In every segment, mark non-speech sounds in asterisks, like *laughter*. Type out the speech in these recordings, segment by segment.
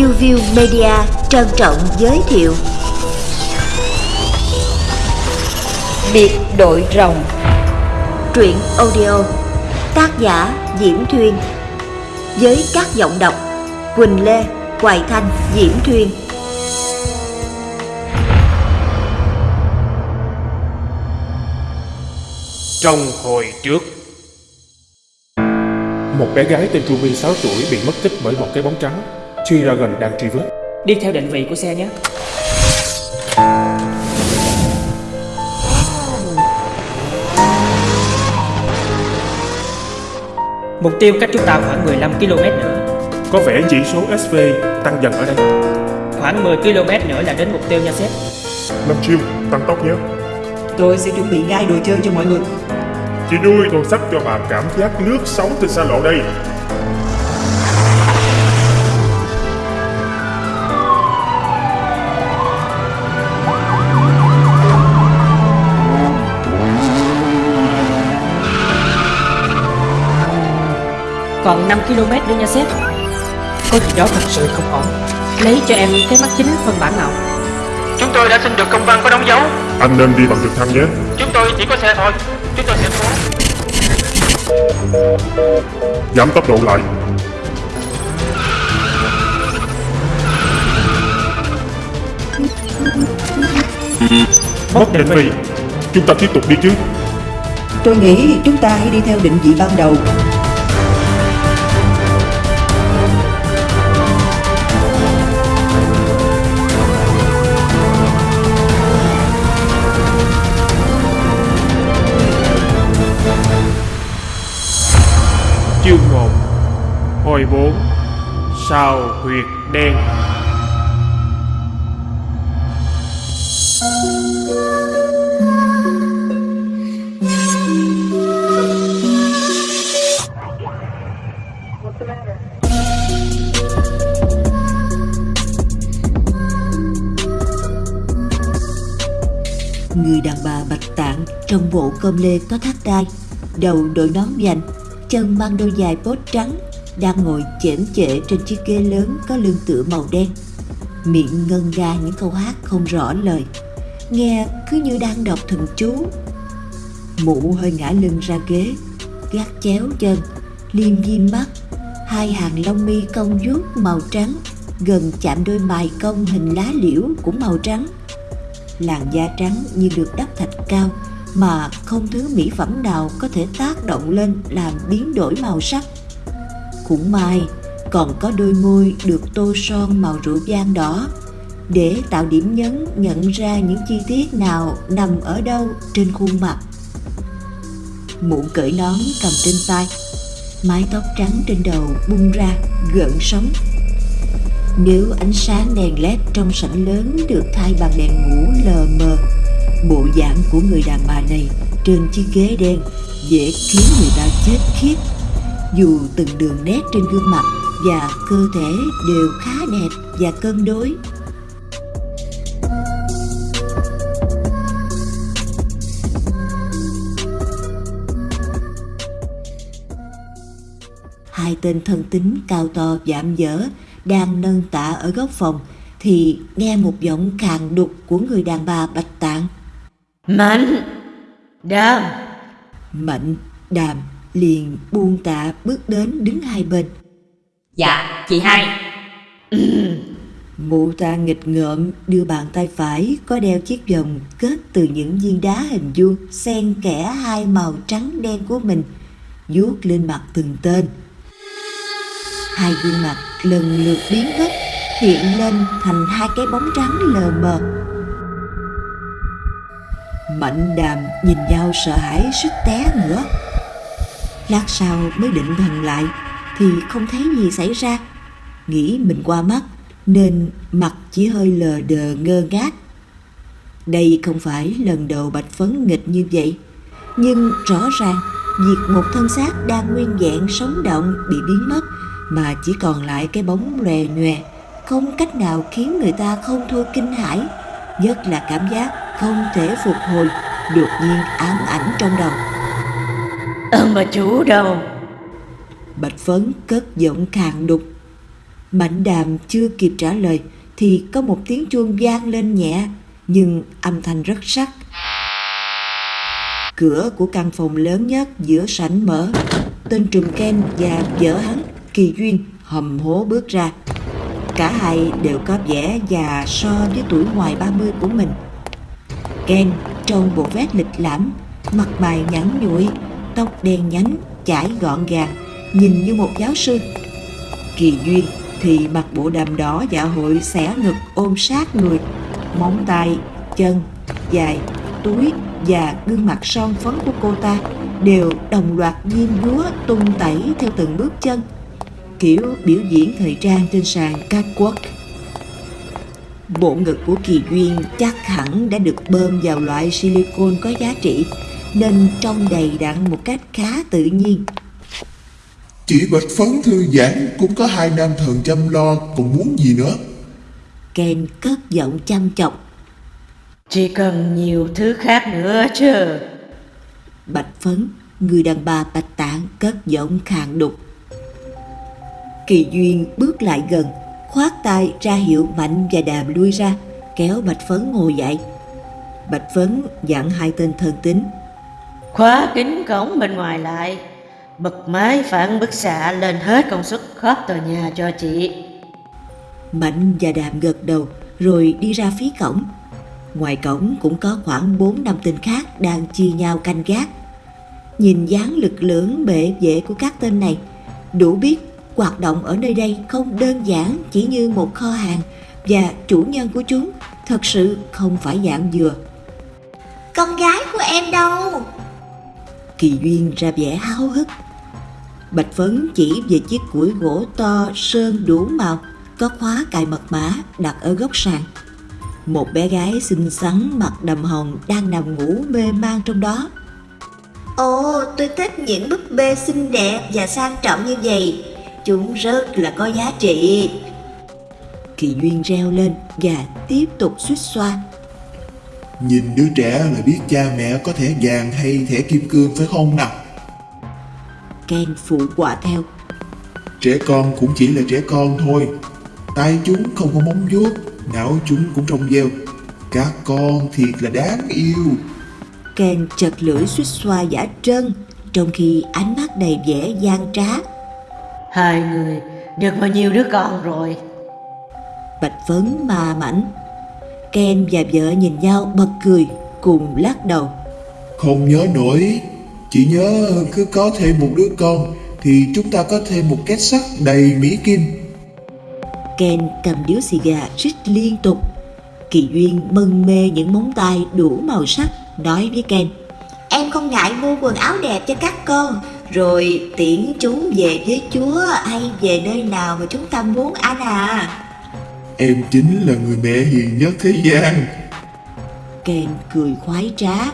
New View Media trân trọng giới thiệu. Biệt đội rồng. Truyện audio Tác giả Diễm Thuyên. Với các giọng đọc Quỳnh Lê, Hoài Thanh, Diễm Thuyên. Trong hồi trước. Một bé gái tên Ruby 6 tuổi bị mất tích bởi một cái bóng trắng G-Dragon đang truy vết. Đi theo định vị của xe nhé. Mục tiêu cách chúng ta khoảng 15 km nữa. Có vẻ chỉ số SV tăng dần ở đây. Khoảng 10 km nữa là đến mục tiêu nha sếp. Lâm Chiêu, tăng tốc nhé. Tôi sẽ chuẩn bị ngay đồ chơi cho mọi người. Chị nuôi tôi sắp cho bà cảm giác lướt sóng trên xa lộ đây Còn 5 km nữa nha sếp. Có gì đó thật sự không ổn. Lấy cho em cái mắt chính phân bản nào. Chúng tôi đã xin được công văn có đóng dấu. Anh nên đi bằng trực thăng nhé. Chúng tôi chỉ có xe thôi. Chúng tôi sẽ cố Giảm tốc độ lại. Mất định vị. Chúng ta tiếp tục đi chứ. Tôi nghĩ chúng ta hãy đi theo định vị ban đầu 1 Hồi 4 Sao huyệt đen. Người đàn bà bạch tạng trong bộ cơm lê có thắt đai, Đầu đội nón vành Chân mang đôi giày bốt trắng Đang ngồi chễm chệ trên chiếc ghế lớn có lưng tựa màu đen. Miệng ngân ra những câu hát không rõ lời. Nghe cứ như đang đọc thần chú. Mụ hơi ngã lưng ra ghế, Gác chéo chân, Liêm diêm mắt. Hai hàng lông mi cong vuốt màu trắng, Gần chạm đôi mày cong hình lá liễu cũng màu trắng. Làn da trắng như được đắp thạch cao mà không thứ mỹ phẩm nào có thể tác động lên làm biến đổi màu sắc. Cũng may còn có đôi môi được tô son màu rượu vang đỏ để tạo điểm nhấn nhận ra những chi tiết nào nằm ở đâu trên khuôn mặt. Mũ cởi nón cầm trên tay, mái tóc trắng trên đầu bung ra gợn sóng nếu ánh sáng đèn led trong sảnh lớn được thay bằng đèn ngủ lờ mờ, bộ dạng của người đàn bà này trên chiếc ghế đen dễ khiến người ta chết khiếp. Dù từng đường nét trên gương mặt và cơ thể đều khá đẹp và cân đối. Hai tên thân tính cao to giảm dở đang nâng tạ ở góc phòng thì nghe một giọng khàn đục của người đàn bà bạch tạng. Mạnh, đàm. Mạnh, đàm liền buông tạ bước đến đứng hai bên. Dạ, chị hai. *clears throat* Mụ ta nghịch ngợm đưa bàn tay phải có đeo chiếc vòng kết từ những viên đá hình vuông xen kẽ hai màu trắng đen của mình vuốt lên mặt từng tên. Hai gương mặt lần lượt biến mất hiện lên thành hai cái bóng trắng lờ mờ mạnh đàm nhìn nhau sợ hãi suýt té nữa. Lát sau mới định thần lại thì không thấy gì xảy ra. Nghĩ mình qua mắt nên mặt chỉ hơi lờ đờ ngơ ngác. Đây không phải lần đầu bạch phấn nghịch như vậy, nhưng rõ ràng việc một thân xác đang nguyên vẹn sống động bị biến mất mà chỉ còn lại cái bóng lòe nhòe, không cách nào khiến người ta không thôi kinh hãi, nhất là cảm giác không thể phục hồi đột nhiên ám ảnh trong đầu Ông bà chủ đâu bạch phấn cất giọng khàn đục Mạnh đàm chưa kịp trả lời thì có một tiếng chuông vang lên nhẹ nhưng âm thanh rất sắc. Cửa của căn phòng lớn nhất giữa sảnh mở. Tên trùm Ken và vợ hắn, Kỳ Duyên, hầm hố bước ra. Cả hai đều có vẻ già so với tuổi ngoài 30 của mình. Ken trong bộ vest lịch lãm, mặt mày nhẵn nhụi, tóc đen nhánh, chải gọn gàng, nhìn như một giáo sư. Kỳ Duyên thì mặc bộ đầm đỏ dạ hội xẻ ngực ôm sát người, móng tay, chân, dài, túi và gương mặt son phấn của cô ta đều đồng loạt diêm dúa tung tẩy theo từng bước chân kiểu biểu diễn thời trang trên sàn catwalk bộ ngực của kỳ duyên chắc hẳn đã được bơm vào loại silicone có giá trị nên trông đầy đặn một cách khá tự nhiên. Chị Bạch Phấn thư giãn cũng có hai nam thần chăm lo còn muốn gì nữa? Ken cất giọng chăm chọc. Chỉ cần nhiều thứ khác nữa chứ bạch phấn người đàn bà bạch tạng cất giọng khàn đục. Kỳ duyên bước lại gần khoát tay ra hiệu mạnh và đàm lui ra kéo bạch phấn ngồi dậy. Bạch phấn dặn hai tên thân tín Khóa kính cổng bên ngoài lại Bật máy phản bức xạ lên hết công suất khắp tòa nhà cho chị. Mạnh và đàm gật đầu rồi đi ra phía cổng. Ngoài cổng cũng có khoảng bốn năm tên khác đang chia nhau canh gác. Nhìn dáng lực lượng bệ vệ của các tên này đủ biết hoạt động ở nơi đây không đơn giản chỉ như một kho hàng và chủ nhân của chúng thật sự không phải dạng vừa Con gái của em đâu? kỳ duyên ra vẻ háo hức bạch phấn chỉ về chiếc củi gỗ to sơn đủ màu có khóa cài mật mã đặt ở góc sàn một bé gái xinh xắn mặt đầm hồng đang nằm ngủ mê man trong đó Ồ, tôi thích những búp bê xinh đẹp và sang trọng như vậy. Chúng rất là có giá trị. kỳ duyên reo lên và tiếp tục suýt xoa. Nhìn đứa trẻ là biết cha mẹ có thẻ vàng hay thẻ kim cương phải không nào? Ken phụ quả theo. Trẻ con cũng chỉ là trẻ con thôi. Tay chúng không có móng vuốt Não chúng cũng trong veo. Các con thiệt là đáng yêu. Ken chật lưỡi suýt xoa giả trân trong khi ánh mắt đầy vẻ gian trá Hai người được bao nhiêu đứa con rồi? Bạch phấn ma mảnh. Ken và vợ nhìn nhau bật cười cùng lắc đầu. Không nhớ nổi. Chỉ nhớ cứ có thêm một đứa con Thì chúng ta có thêm một két sắt đầy mỹ kim. Ken cầm điếu xì gà rít liên tục. Kỳ duyên mân mê những móng tay đủ màu sắc nói với ken Em không ngại mua quần áo đẹp cho các con, rồi tiễn chúng về với Chúa hay về nơi nào mà chúng ta muốn anh à. Em chính là người mẹ hiền nhất thế gian. Ken cười khoái trá.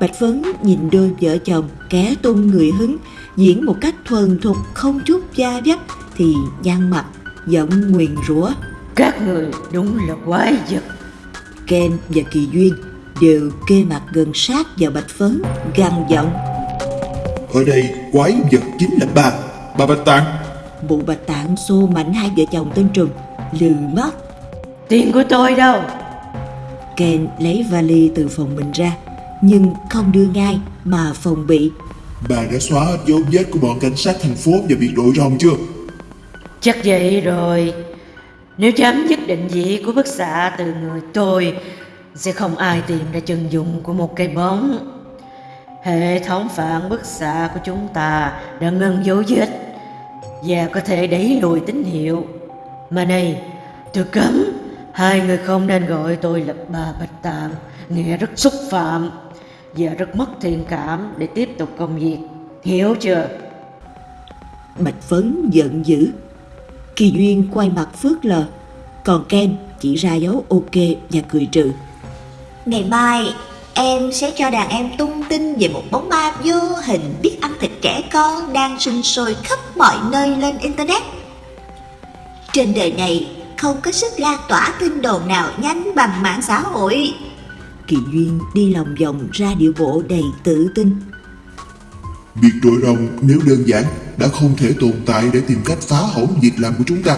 Bạch phấn nhìn đôi vợ chồng kẻ tung người hứng diễn một cách thuần thục không chút da dấp thì nhăn mặt giọng nguyền rủa. Các người đúng là quái vật. Ken và kỳ duyên đều kê mặt gần sát vào bạch phấn gằn giọng Ở đây quái vật chính là bà Bà Bạch Tạng. Mụ bạch tạng xô mạnh hai vợ chồng tên trùm lừ mắt Tiền của tôi đâu? Ken lấy vali từ phòng mình ra nhưng không đưa ngay mà phòng bị. Bà đã xóa hết dấu vết của bọn cảnh sát thành phố và biệt đội rồng chưa? Chắc vậy rồi. Nếu chấm dứt định vị của bức xạ từ người tôi Sẽ không ai tìm ra chân dung của một cây bóng Hệ thống phản bức xạ của chúng ta đã ngân dấu vết Và có thể đẩy lùi tín hiệu. Mà này, tôi cấm. Hai người không nên gọi tôi là bà Bạch Tạng Nghe rất xúc phạm Và rất mất thiện cảm để tiếp tục công việc. Hiểu chưa? bạch phấn giận dữ. Kỳ duyên quay mặt phớt lờ còn ken chỉ ra dấu ok và cười trừ. Ngày mai, em sẽ cho đàn em tung tin về một bóng ma vô hình biết ăn thịt trẻ con đang sinh sôi khắp mọi nơi lên Internet. Trên đời này, không có sức lan tỏa tin đồn nào nhanh bằng mạng xã hội. kỳ duyên đi lòng vòng ra điệu bộ đầy tự tin Biệt đội rồng nếu đơn giản đã không thể tồn tại để tìm cách phá hỏng việc làm của chúng ta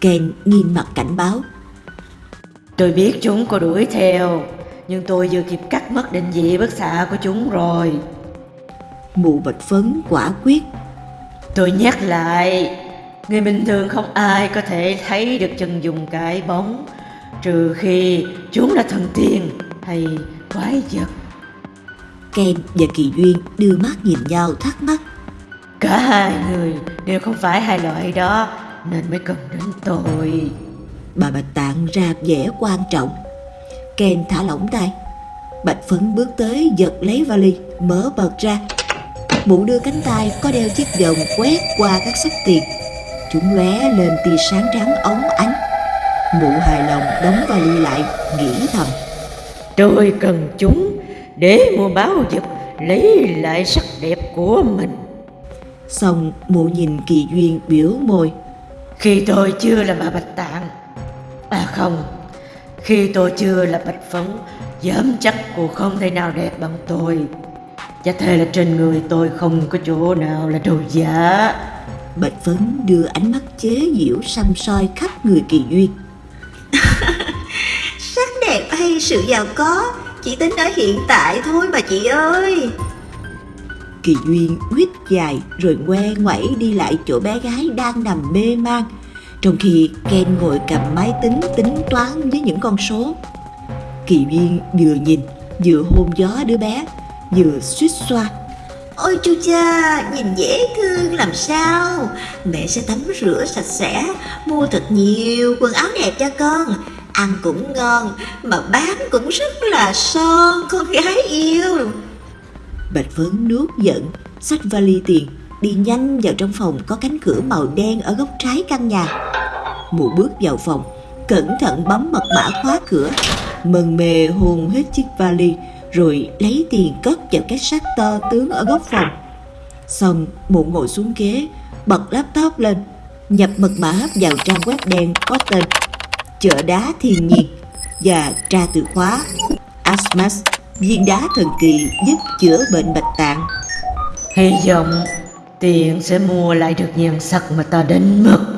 Ken nghiêm mặt cảnh báo. Tôi biết chúng có đuổi theo, nhưng tôi vừa kịp cắt mất định vị bức xạ của chúng rồi. Mụ bạch phấn quả quyết. Tôi nhắc lại, người bình thường không ai có thể thấy được chân dùng cái bóng, trừ khi chúng là thần tiên hay quái vật. Ken và Kỳ Duyên đưa mắt nhìn nhau thắc mắc. Cả hai người đều không phải hai loại đó, nên mới cần đến tôi. Bà Bạch Tạng ra vẻ quan trọng. Ken thả lỏng tay. Bạch Phấn bước tới giật lấy vali, mở bật ra. Mụ đưa cánh tay có đeo chiếc vòng quét qua các sốc tiền. Chúng lóe lên tia sáng trắng óng ánh. Mụ hài lòng đóng vali lại, nghĩ thầm. Tôi cần chúng để mua báo vật lấy lại sắc đẹp của mình. Xong mụ nhìn Kỳ Duyên biểu môi. Khi tôi chưa là bà Bạch Tạng À không khi tôi chưa là Bạch Phấn Dám chắc cô không thể nào đẹp bằng tôi Và thề là trên người tôi không có chỗ nào là đồ giả Bạch Phấn đưa ánh mắt chế giễu xăm soi khắp người Kỳ Duyên. *laughs* Sắc đẹp hay sự giàu có, chỉ tính ở hiện tại thôi mà chị ơi. Kỳ Duyên huyết dài rồi ngoe ngoẩy đi lại chỗ bé gái đang nằm mê man trong khi Ken ngồi cầm máy tính tính toán với những con số. Kỳ Duyên vừa nhìn vừa hôn gió đứa bé vừa suýt xoa. Ôi chu cha, nhìn dễ thương làm sao Mẹ sẽ tắm rửa sạch sẽ Mua thật nhiều quần áo đẹp cho con Ăn cũng ngon Mà bán cũng rất là son Con gái yêu Bạch Phấn nuốt giận, xách vali tiền, đi nhanh vào trong phòng có cánh cửa màu đen ở góc trái căn nhà. Mụ bước vào phòng, cẩn thận bấm mật mã khóa cửa, mần mề hồn hết chiếc vali, rồi lấy tiền cất vào cái xác to tướng ở góc phòng. Xong, mụ ngồi xuống ghế, bật laptop lên, nhập mật mã vào trang web đen có tên Chợ đá thiên nhiên và tra từ khóa Asmas viên đá thần kỳ giúp chữa bệnh bạch tạng Hy vọng tiền sẽ mua lại được nhan sắc mà ta đến mất.